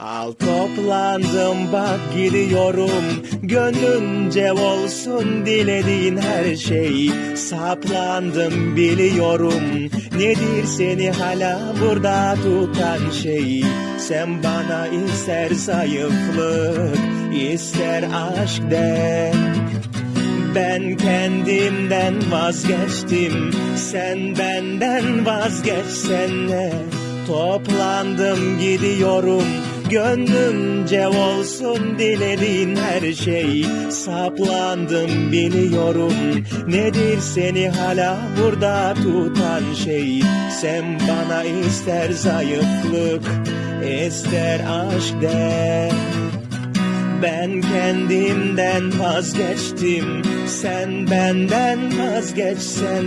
Al toplandım bak gidiyorum. Gönlünce olsun dilediğin her şey. Saplandım biliyorum. Nedir seni hala burada tutan şey? Sen bana ister zayıflık ister aşk de. Ben kendimden vazgeçtim. Sen benden vazgeçsene Toplandım gidiyorum Gönlümce olsun dilediğin her şey. Saplandım biliyorum Nedir seni hala burada tutan şey. Sen bana ister zayıflık ister aşk de. Ben kendimden vazgeçtim Sen benden vazgeçsen